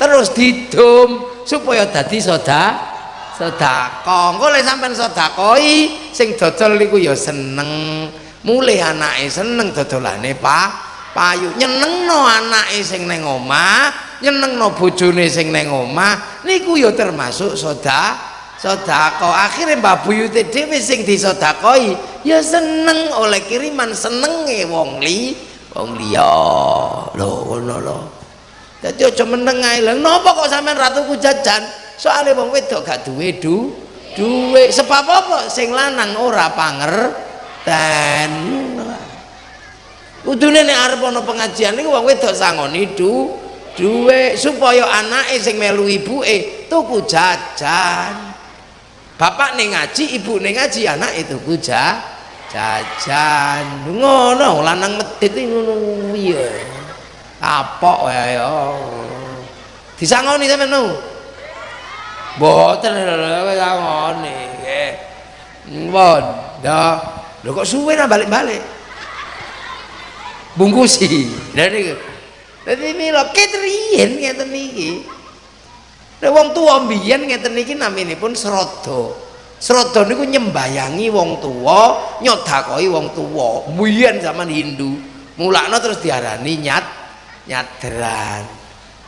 Terus didum supaya dadi sedekah. sedekah engko lek sampean sedekahi sing dodol niku ya seneng mulih anake seneng dodolane pak payu nyenengno anake sing ning omah nyenengno bojone sing ning omah niku ya termasuk sedekah sedekah akhire Mbah Buyute dhewe sing disedekahi ya seneng oleh kiriman senenge wong li wong liya. Lho ngono lho. Dadi aja meneng ae. Lho napa kok sampean ratuku jajan? Soalnya wong wedok gak duwe du duwe. Sebab apa? Sing lanang ora pangerten kudune nek arep ana pengajian niku wong wedok sangoni du duwe supaya anake sing melu ibuke tuku jajan bapak ning ngaji ibu ning ngaji anak itu tuku jajan ngono lanang medit ngono piye kapok wae ya disangoni sampeyan Mboten lho ngene nggih. Mbon. Lho kok suwe nah balik-balik. Bungkusi. Niku. Dadi mila ketrien ngeten iki. Nek wong tuwa mbiyen ngeten iki naminipun srada. Srada niku nyembayangi wong tuwa, nyodakoi wong tuwa. Mbiyen zaman Hindu. Mulakno terus diarani nyat nyadran.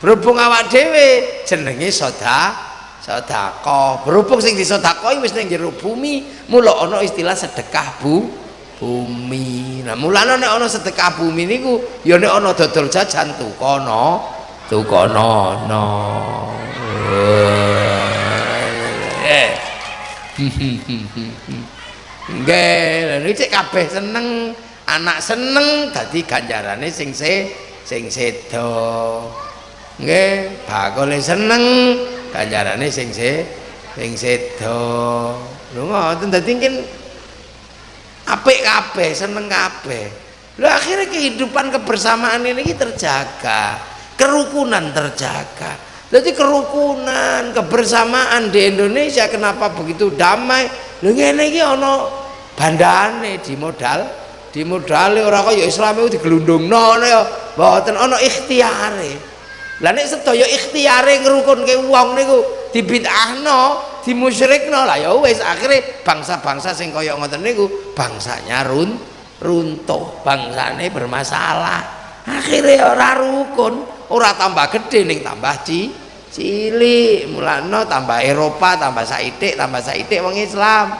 Berhubung awak dhewe jenenge sedekah sedekah berhubung sing disedekahi wis ning jero bumi mula ana istilah sedekah bu bumi. Nah mulane nek ana sedekah bumi niku ya nek ana dodol jajan tukono tukono no. Eh. Nggih iki kabeh seneng anak seneng dadi ganjarane sing se sing sedo. Nggih bakule seneng ganjarane sing se sing sedo. Lho ngoten dadi apik kabeh seneng kabeh. Lho akhirnya kehidupan kebersamaan ini terjaga. Kerukunan terjaga. Jadi kerukunan kebersamaan di Indonesia kenapa begitu damai? Lho ngene iki ana bandane di modal di modal orang kaya Islam itu digelundungno ya mboten ana ikhtiare. Lah nek sedaya ikhtiare ngrukunke wong niku dibid'ahno, dimusyrikno lah ya wis akhire bangsa-bangsa sing kaya ngoten niku bangsanya run runtuh, bangsane bermasalah. Akhire ora rukun, ora tambah gede ning tambah ci cilik. Mulane tambah Eropa, tambah saitik, tambah saitik wong Islam.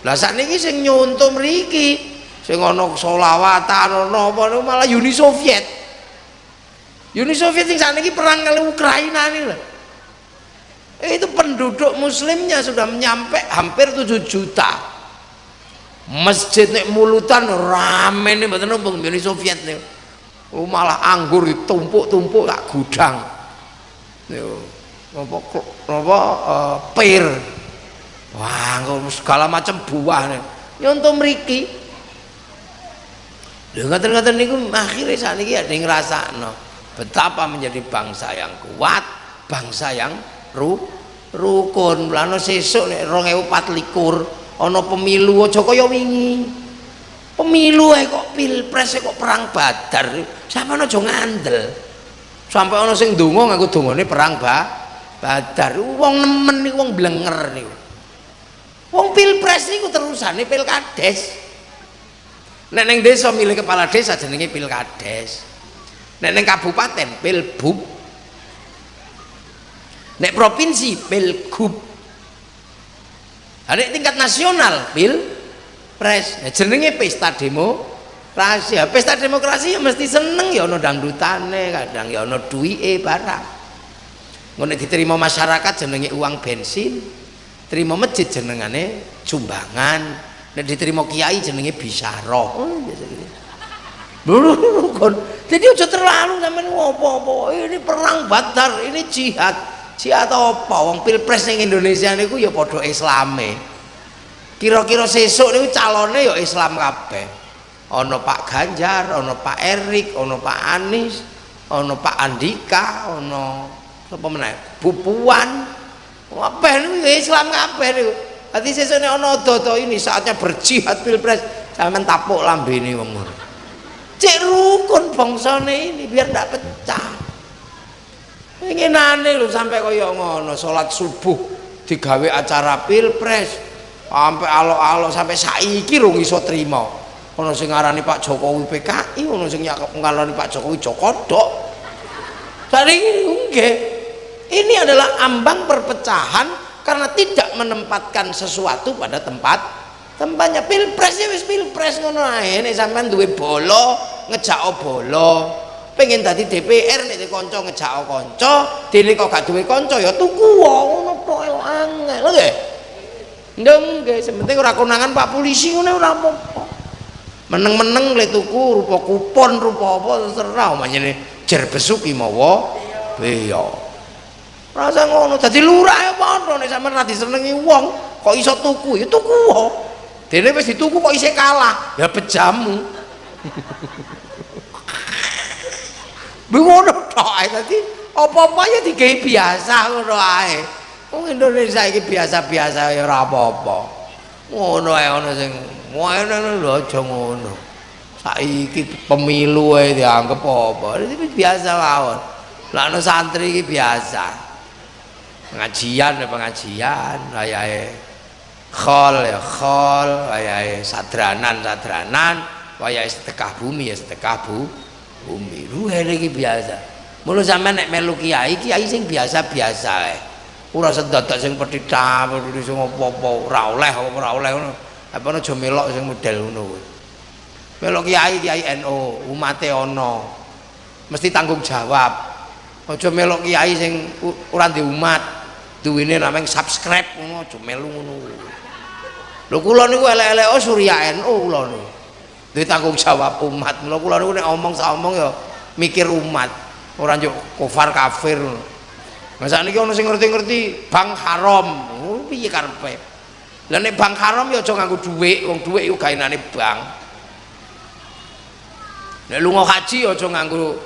Lah sakniki sing nyuntuh mriki sing ana selawatan ana apa malah Uni Soviet Uni Soviet yang saat ini perang kali Ukraina loh eh, itu penduduk muslimnya sudah menyampe hampir 7 juta. Masjid mulutan rame nih betul numpung Uni Soviet nih. Oh, malah anggur ditumpuk-tumpuk tak gudang. Apa apa uh, pir. Wah segala macam buah nih. Nyontoh meriki dengar-dengar niku akhirnya saat ini ada yang ngerasa no betapa menjadi bangsa yang kuat bangsa yang ru, rukun. Lano sesuk nek 2024 ana pemilu aja kaya wingi. Pemilu ae kok pilpres kok perang badar. Sampeyan aja ngandel. Sampai ana sing ndonga nganggo dongane perang ba badar. Wong nemen niku wong blenger niku. Wong pilpres niku terusane pilkades. Nek ning desa milih kepala desa jenenge pilkades. Nek neng kabupaten pilbub nek provinsi pilgub ada tingkat nasional pil pres. Nah, jenenge pesta demo rahasia pesta demokrasi ya mesti seneng ya ono dangdutane kadang ya ono duwike barang. Ngono diterima masyarakat jenenge uang bensin terima masjid jenengane sumbangan nek diterima kiai jenenge bisaroh oh, biasa gitu kon. Jadi udah terlalu sampean ngopo-opo. Ini perang badar ini jihad jihad apa? Wong pilpres ning Indonesia niku ya padha islame. Kira-kira sesuk niku calone ya Islam kabeh. Ana Pak Ganjar ana Pak Erik ana Pak Anies ana Pak Andika ana sapa meneh? Bu Puan kabeh niku Islam kabeh niku. Hati sesuk nek ana dodo ini saatnya berjihad pilpres jangan tapuk lambene wong cek rukun bangsane ini biar tidak pecah ingin aneh lu sampai kaya ngono sholat subuh digawe acara pilpres. Sampai alo-alo sampai saiki rung iso terima ono sing ngarani Pak Jokowi PKI ono sing ngarani Pak Jokowi Jokodok tadi enggak ini adalah ambang perpecahan karena tidak menempatkan sesuatu pada tempat tempatnya. Pilpres wis pilpres ngono ae. Nek sampean duwe bolo ngejak bolo pengen tadi DPR nek kanca ngejak kanca. Dene kok gak duwe kanca ya tuku ngono tok angel nggih ndeng nggih sementing ora konangan Pak polisi ngono ora apa-apa. Meneng-meneng le tuku rupa kupon rupa apa terserah omane jer besuki mawa beya. Rasa ngono dadi lurah padha nek sampean ra disenengi wong kok iso tuku? Ya tuku wae. Dene wis dituku kok isih kalah. Ya bejamu. <laughs> Ngono tok ae dadi apa-apa ya digawe biasa ngono ae. Wong Indonesia iki biasa-biasa ya ora apa-apa. Ngono ae ana sing ngono lho aja ngono. Saiki pemilu ae dianggap apa? Iki biasa mawon. Lah ana santri iki biasa. Pengajian ya pengajian, ayahe khol ya khol wayahe sadranan sadranan wayahe sedekah bumi ya sedekah bu bumi. Ruhe iki biasa. Mulu sampean nek melu kiai kiai sing biasa-biasa ae. Ora sedadak sing petita petita sing apa-apa ora oleh ora oleh ngono. Apa aja melok sing model ngono kuwi. Melok kiai kiai NU umate ana mesti tanggung jawab. Aja melok kiai sing ora di umat duwene namanya subscribe aja melu ngono lho kula niku elek-elek oh Surya NU kula niku duwe tanggung jawab umat. Lho kula niku nek omong sak omong ya mikir umat. Ora njuk kufar kafir masa niki ana sing ngerti-ngerti bang haram. Oh piye karepe? Lah nek bang haram ya aja nganggo dhuwit wong dhuwit iku gaenane bang. Nek lunga haji ya aja nganggo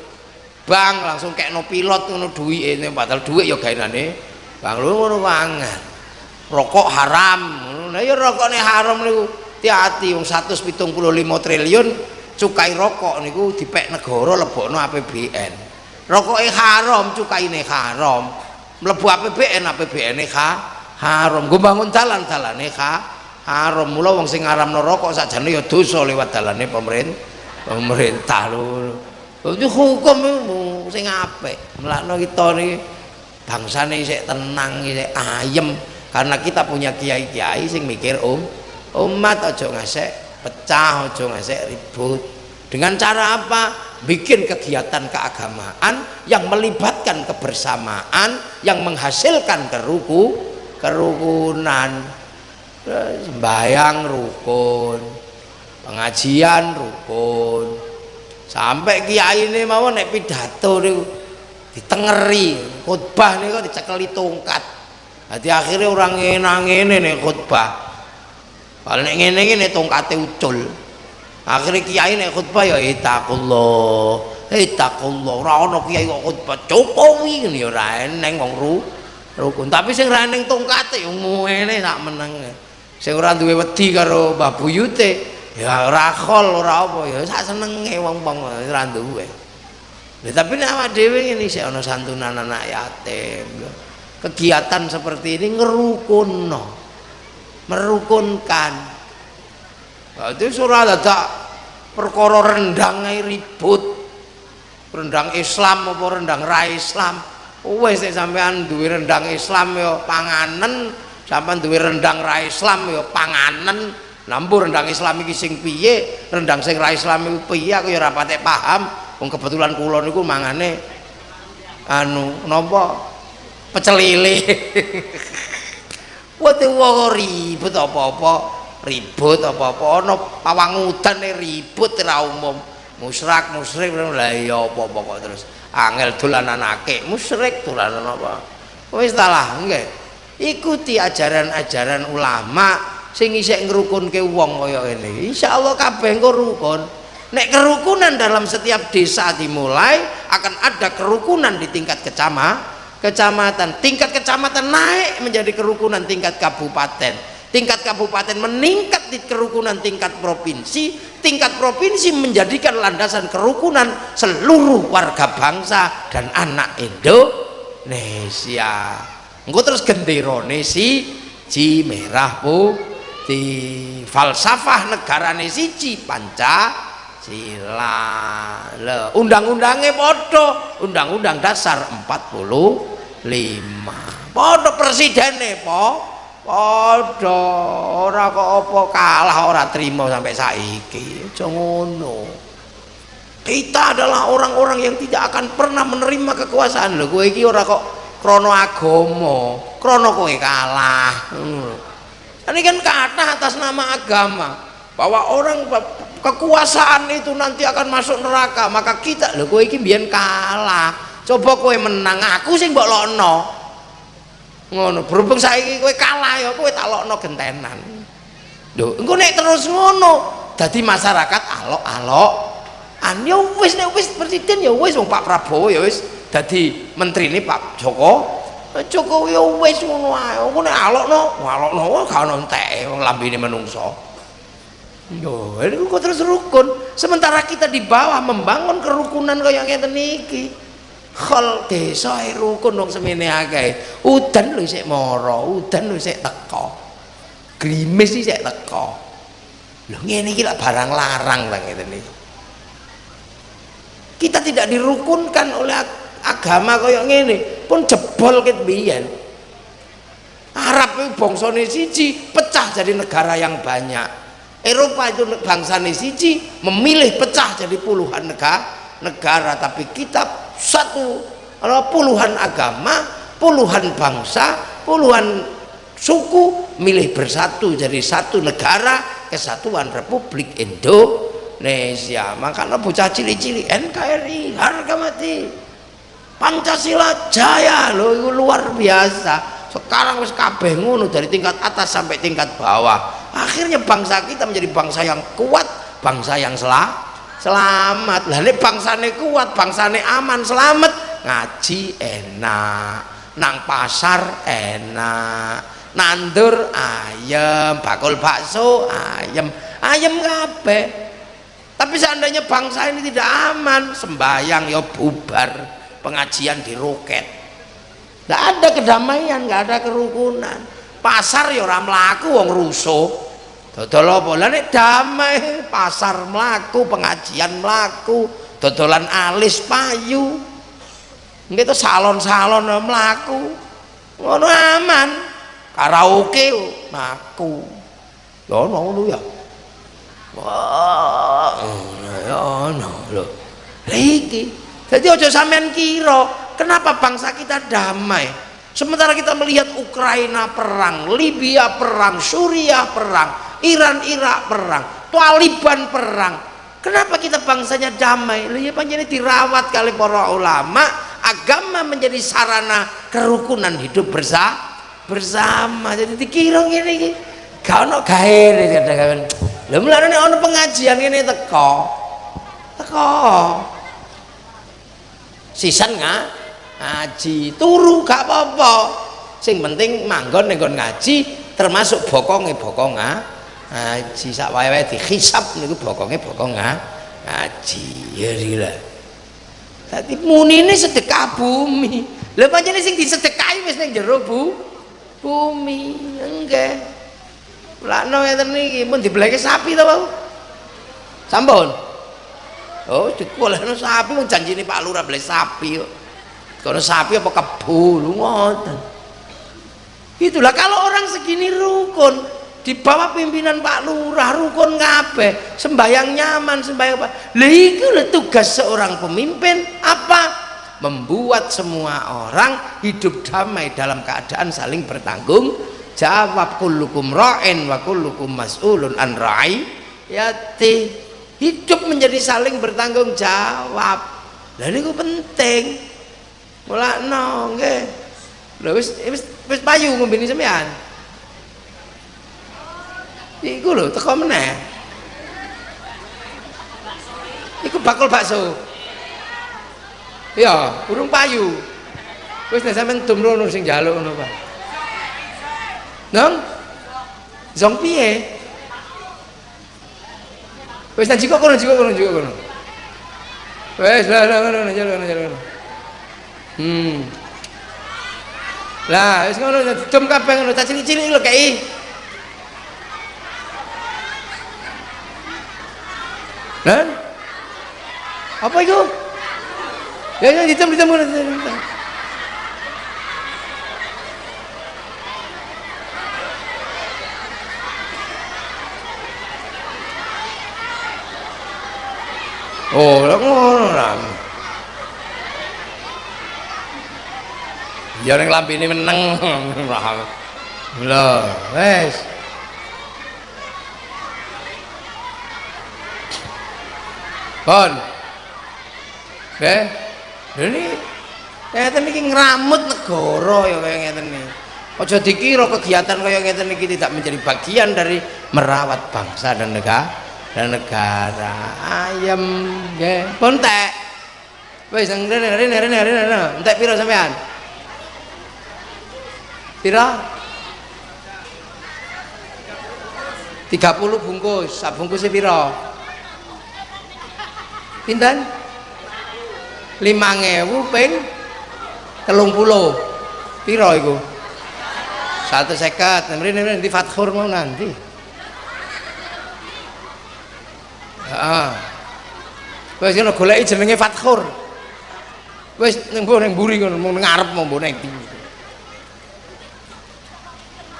bang langsung kekno pilot ngono duwike padahal dhuwit ya gaenane bang. Lho ngono banget rokok haram. Nah ya rokoknya haram niku hati-hati wong 175 triliun cukai rokok niku dipek negara lebokno APBN rokoknya haram cukaine haram. Mlebu APBN APBN ha haram. Gue bangun jalan dalane ha haram. Mula wong sing ngaramno rokok sakjane ya dosa lewat dalane pemerintah pemerintah lho. Itu hukum sing apik. Melakno kita niki bangsane isih tenang isih ayem. Karena kita punya kiai-kiai sing mikir um umat aja ngasek pecah aja ngasek ribut. Dengan cara apa? Bikin kegiatan keagamaan yang melibatkan kebersamaan yang menghasilkan keruku kerukunan. Sembahyang rukun pengajian rukun. Sampai kiai ini mau naik pidato nih ditengeri khutbah nih kok dicekeli tongkat. Jadi akhirnya orang ngenang ini nih khutbah kalau nek ngene iki nek tongkate ucul. Akhirnya kiai nek khutbah ya itakullah itakullah ora ana kiai kok khutbah. Jokowi ngene ya ora eneng wong ru rukun. Tapi sing ra ning tongkate yo ngene sak meneng. Sing ora duwe wedi karo Mbah Buyute ya ora khol ora apa ya sak senenge wong-wong ora duwe. Lha tapi nek awak dhewe ngene sik ana santunan anak yatim. Kegiatan seperti ini ngerukunno merukunkan. Berarti surah ada perkara rendang ribut. Rendang Islam apa rendang ra Islam? Wis nek sampean duwe rendang Islam ya panganen sampean duwe rendang ra Islam ya panganen. Lampu rendang Islam iki sing piye? Rendang sing ra Islam iku piye? Aku ya ora patek paham. Wong kebetulan kula niku mangane anu pecel lele <laughs> Wate wong ribut apa-apa, ribut apa-apa ana pawangudan ribut ora umum. Musrak musrik lha iya apa-apa kok terus angel dolanan akeh, musrik dolanan apa. Wis ta lah, nggih. Ikuti ajaran-ajaran ulama sing isih ngrukunke wong kaya ngene. Insyaallah kabeh engko rukun. Nek kerukunan dalam setiap desa dimulai akan ada kerukunan di tingkat kecamatan kecamatan. Tingkat kecamatan naik menjadi kerukunan tingkat kabupaten. Tingkat kabupaten meningkat di kerukunan tingkat provinsi. Tingkat provinsi menjadikan landasan kerukunan seluruh warga bangsa dan anak Indonesia. Engko terus genderone si ji merah putih falsafah negara siji panca sila undang-undangnya bodoh undang-undang dasar 40 lima. Podo presiden po. Podo ora kok apa kalah ora terima sampai saiki. Ngono. Kita adalah orang-orang yang tidak akan pernah menerima kekuasaan. Lho kowe iki ora kok krono agama krono kowe kalah. Hmm. ini kan kata atas nama agama bahwa orang kekuasaan itu nanti akan masuk neraka. Maka kita lho kowe iki kalah? Coba kowe menang aku sing mbok lokno. Ngono berhubung saiki kowe kalah ya kowe tak lokno gentenan. Lho engko nek terus ngono dadi masyarakat alok-alok. An ya wis nek wis presiden ya wis wong Pak Prabowo ya wis dadi ini Pak Joko. Jokowi ya wis ngono ae. Engko nek alokno alokno gak ono enteke wong lambene menungso yo ini kok terus rukun. Sementara kita di bawah membangun kerukunan kaya ngeten iki khol desa rukun wong semene akeh. Udan lho sik mara udan lho sik teko grimis iki sik teko lho ngene iki barang larang ta ngene kita tidak dirukunkan oleh agama kaya ngene. Pun jebol ket biyen Arab itu bangsane siji pecah jadi negara yang banyak Eropa itu bangsane siji memilih pecah jadi puluhan negara negara. Tapi kita satu puluhan agama puluhan bangsa puluhan suku milih bersatu jadi satu negara kesatuan Republik Indonesia. Makanya bocah cili-cili NKRI harga mati. Pancasila jaya loh luar biasa sekarang wis kabeh ngono dari tingkat atas sampai tingkat bawah. Akhirnya bangsa kita menjadi bangsa yang kuat bangsa yang selamat selamat. Lah ini kuat bangsane aman selamat ngaji enak nang pasar enak nandur ayam bakul bakso ayam ayam kabeh. Tapi seandainya bangsa ini tidak aman sembahyang ya bubar pengajian di roket tidak ada kedamaian nggak ada kerukunan. Pasar ya orang melaku wong rusuh dodol apa? Lah nek damai pasar melaku pengajian melaku dodolan alis payu. Itu salon-salon melaku ngono aman. Karaoke melaku ya ngono ya. Wah ya lho. Lah iki. Jadi ojo sampean kira, kenapa bangsa kita damai? Sementara kita melihat Ukraina perang, Libya perang, Suriah perang, Iran Irak perang, Taliban perang. Kenapa kita bangsanya damai? Lah ya panjenengan dirawat kali para ulama, agama menjadi sarana kerukunan hidup bersama bersama. Jadi dikira ngene iki. Gak ono gawe kadang-kadang. Lah mulane ono pengajian ngene teko. Teko. Sisan nggak ngaji, turu gak apa-apa. Sing penting manggon ning ngaji termasuk bokonge bokong ngaji sak wae-wae dihisab niku bokonge bokong ngaji. Ya rila. Dadi munine sedekah bumi. Lha pancene sing disedekahi wis ning jero bu bumi. Enggak. Lakno ngeten niki pun dibeleke sapi to, Pak. Sampun. Oh, dikolehno sapi wong janjine Pak Lurah beli sapi kok. Kono sapi apa kebo lu ngoten. Itulah kalau orang segini rukun di bawah pimpinan Pak Lurah rukun kabeh, sembayang nyaman, sembayang apa. Lha iku tugas seorang pemimpin apa? Membuat semua orang hidup damai dalam keadaan saling bertanggung jawab kullukum ra'in wa kullukum mas'ulun an ra'i yati hidup menjadi saling bertanggung jawab lah niku penting mulakno nggih lho wis wis wis payu ngombene sampean iku lho teko meneh iku bakul bakso iya urung payu wis nek sampean dumrono sing njaluk ngono Pak Nang? Zong piye? Wis nang jiko kono jiko kono jiko kono. Wis lah lah ngono jalan ngono jalan. Hmm. Lah wis ngono didem kabeh ngono tak cilik-cilik lho kei. Lan? Apa itu? Ya ya didem didem ngono. Oh, lah ngono lah. Ya ning lampine meneng. Lho, wes. Bon. Oke. Ini ngeten iki ngramut negara ya kaya ngeten iki. Aja dikira kegiatan kaya ngeten iki tidak menjadi bagian dari merawat bangsa dan negara dan negara ayam nggih pun tek wis rene rene rene rene entek pira sampean pira? 30 bungkus. Sak bungkusnya pira? Pinten? 5000 ping 30 pira iku? 150 rene rene di Fathur mau nanti Heeh. Wis ngono goleki jenenge Fatkhur. Wis ning mburi ngono mung ngarep mbok ning ndi.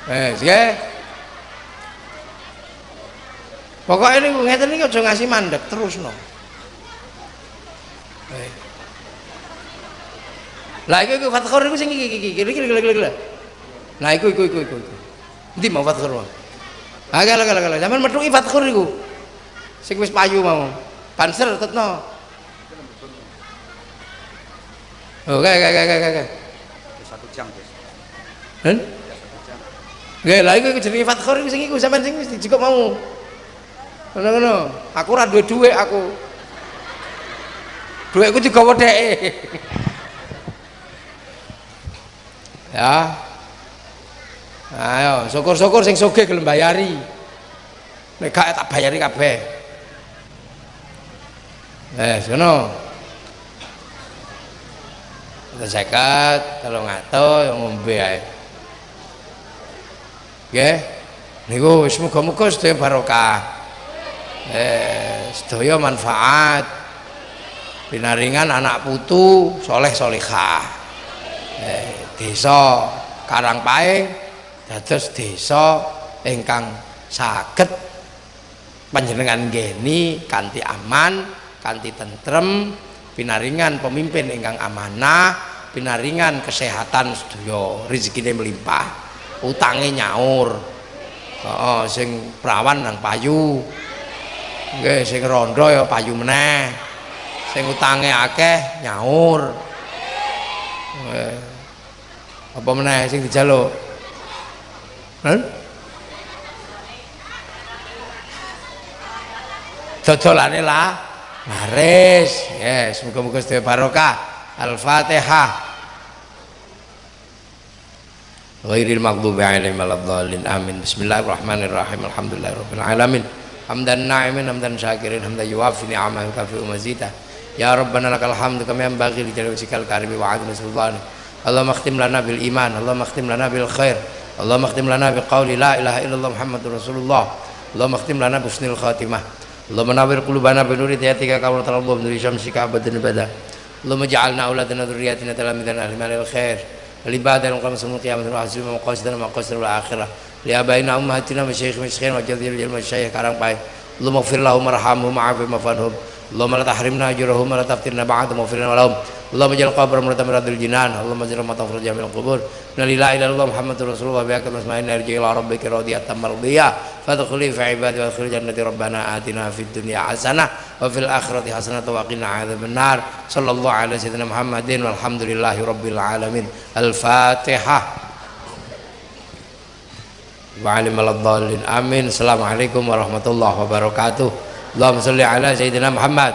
Wis nggih. Pokoke niku ngeten iki aja ngasih mandek terusno. Eh. Lah iku iku Fatkhur iku sing iki iki iki iki iki iki. Nah iku iku iku iku. Ndi mau Fatkhur. Agak agak agak. Zaman metuki Fatkhur iku sing wis payu mau banser tetno oh kayak kayak kayak kayak satu jam guys kan Gak lah, itu jenenge Fatkhor itu sing iku sampean sing dijikok mau. Ngono-ngono. Aku ora duwe dhuwit aku. Dhuwitku dheke. <laughs> ya. Ayo, syukur-syukur sing sugih gelem bayari. Nek gak tak bayari kabeh. Eh, sono. Sekat, kalau yang ngombe ae. Nggih. Niku wis muga-muga sedaya barokah. Eh, sedaya manfaat. Pinaringan anak putu soleh solihah. Eh, desa Karangpae dados desa ingkang saged panjenengan geni kanthi aman kanthi tentrem pinaringan pemimpin ingkang amanah pinaringan kesehatan sedaya rezekine melimpah utange nyaur. Heeh sing perawan nang payu. Nggih sing rondo ya payu meneh. Sing utange akeh nyaur. Nggih. Apa meneh sing dijaluk? Hah? dodolane lah. Laris. Yes muga-muga sedaya barokah. Al-fatihah غير المغضوب عليهم ولا الضالين. آمين. بسم الله الرحمن الرحيم. الحمد لله رب العالمين. حمدا ناعما حمدا شاكرا حمدا يوافي نعمه ويكافئ مزيدا يا ربنا لك الحمد كما ينبغي لجلال وجهك الكريم وعظيم سلطانك. اللهم اختم لنا بالإيمان اللهم اختم لنا بالخير اللهم اختم لنا بقول لا إله إلا الله محمد رسول الله. اللهم اختم لنا بحسن الخاتمة. اللهم نور قلوبنا بنور هدايتك كما ترى الله بنور شمسك أبدا أبدا اللهم اجعلنا أولادنا ذرياتنا تلاميذنا أهل الخير. والعباد المقام يوم القيامه وحسبنا مقاصدنا مقاصدنا الاخره لآبائنا امهاتنا مشايخ مشايخنا وجل الجل مشايخ كرم باي اللهم اغفر لهم وارحمهم وعافهم وفنهم Allahumma la tahrimna ajrahum wa la taftirna ba'dahum wa firna lahum. Allahumma jal qabra murata miradil jinan. Allahumma jal mata jamil min al kubur. la ilaha illallah Muhammadur Rasulullah wa bi'aka masma'in arji ila rabbika radiyatan mardiyah. Fadkhuli fi ibadi wa khul jannati rabbana atina fid dunya hasanah wa fil akhirati hasanah wa qina adzaban nar sallallahu ala sayyidina Muhammadin walhamdulillahi rabbil alamin. Al-fatihah. Wa alimal amin. Assalamualaikum warahmatullahi wabarakatuh. اللهم صل على سيدنا محمد.